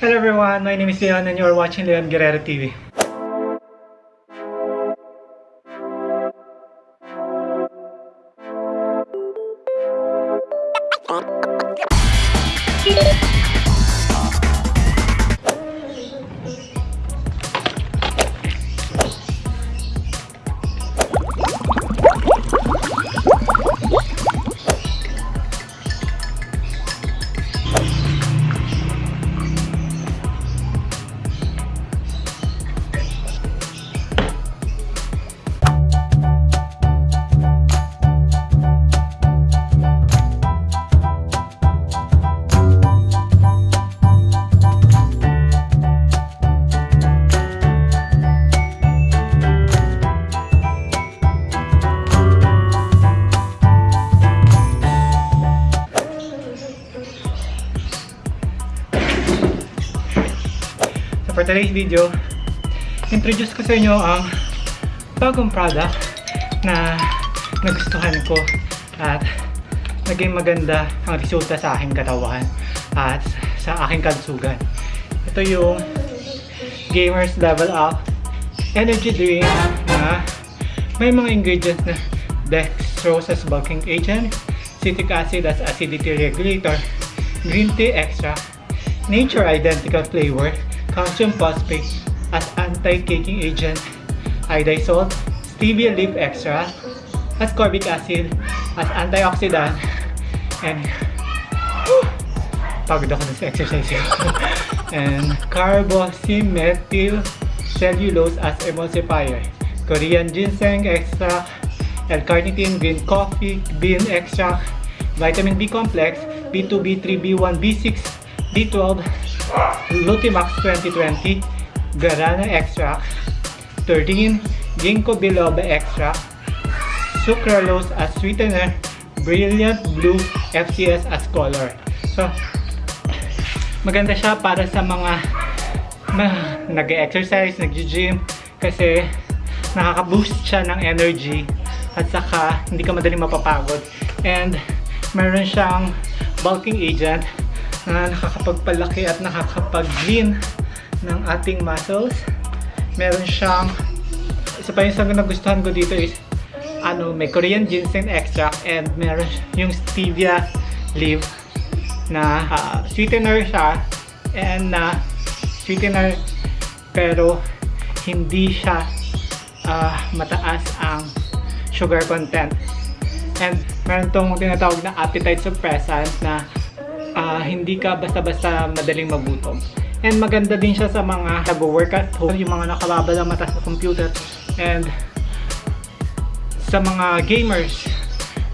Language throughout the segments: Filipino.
Hello everyone, my name is Leon and you are watching Leon Guerrero TV. for today's video, introduce ko sa inyo ang bagong product na nagustuhan ko at naging maganda ang resulta sa aking katawan at sa aking kalusugan. Ito yung Gamers Level Up Energy Drink na may mga ingredients na dextrose as bulking agent, citric acid as acidity regulator, green tea extract, nature identical flavor, calcium phosphate as anti-caking agent, iodine salt, stevia leaf extract, ascorbic acid as antioxidant, and Whew! pagod ako sa exercise and carboxymethyl cellulose as emulsifier, Korean ginseng extract, L-carnitine green coffee bean extract, vitamin B complex, B2, B3, B1, B6, B12, Lutimax 2020, Guarana extract, 13, Ginkgo biloba extract, sucralose as sweetener, Brilliant Blue FCS as color. So, maganda siya para sa mga na, nag-exercise, nag-gym kasi nakaka-boost siya ng energy at saka hindi ka madaling mapapagod and meron siyang bulking agent na nakakapagpalaki at nakakapag-lean ng ating muscles. Meron siyang isa pa yung sa nagustuhan ko dito is ano, may Korean ginseng extract and meron yung stevia leaf na ah, sweetener siya and na sweetener pero hindi siya ah, mataas ang sugar content. And meron tong tinatawag na appetite suppressant na ah, hindi ka basta-basta madaling magutom. And maganda din siya sa mga nag-workout yung mga nakababal ang mata sa computer and sa mga gamers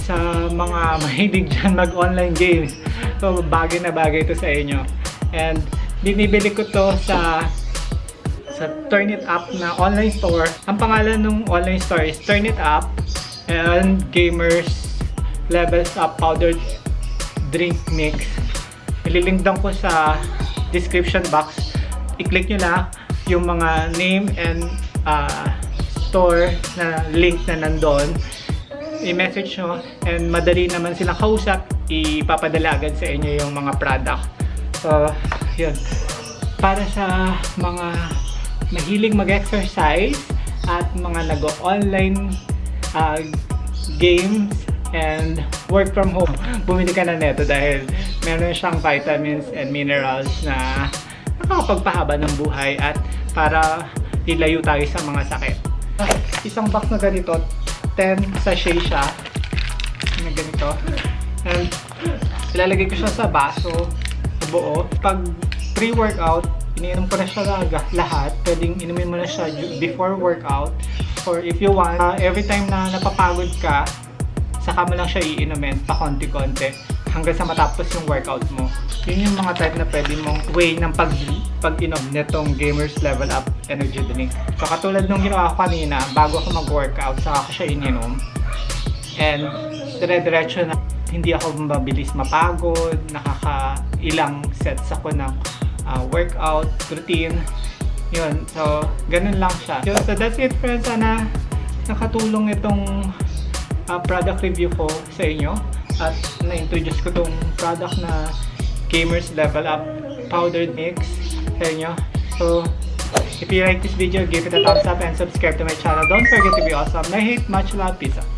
sa mga mahilig dyan mag-online games. So bagay na bagay ito sa inyo. And binibili ko to sa sa Turn It Up na online store. Ang pangalan ng online store is Turn It Up and Gamers Levels Up Powdered Drink Mix ililink down ko sa description box. I-click nyo na yung mga name and uh, store na link na nandun. I-message nyo and madali naman silang kausap. Ipapadala agad sa inyo yung mga product. So yun. Para sa mga mahilig mag-exercise at mga nag-online uh, games and work from home bumili ka na neto dahil meron siyang vitamins and minerals na nakakapagpahaba ng buhay at para ilayo tayo sa mga sakit. Isang box na ganito 10 sachet siya. Na ganito? And ilalagay ko siya sa baso buo. Pag pre-workout iniinom ko na siya lahat. Pwedeng inumin mo na siya before workout. Or if you want uh, every time na napapagod ka saka mo lang siya iinumin pa konti-konti hanggang sa matapos yung workout mo yun yung mga type na pwede mong way ng pag pag-inom nitong Gamers Level Up Energy Drink. So katulad nung ginawa ko kanina, bago ako mag-workout, saka ko siya ininom. And dire-diretso na hindi ako mabilis mapagod, nakaka-ilang sets ako ng uh, workout routine. Yun, so ganun lang siya. So that's it friends, sana nakatulong itong uh, product review ko sa inyo at na-introduce ko tong product na Gamers Level Up Powdered Mix sa inyo. So, if you like this video, give it a thumbs up and subscribe to my channel. Don't forget to be awesome. I hate much love. Peace out.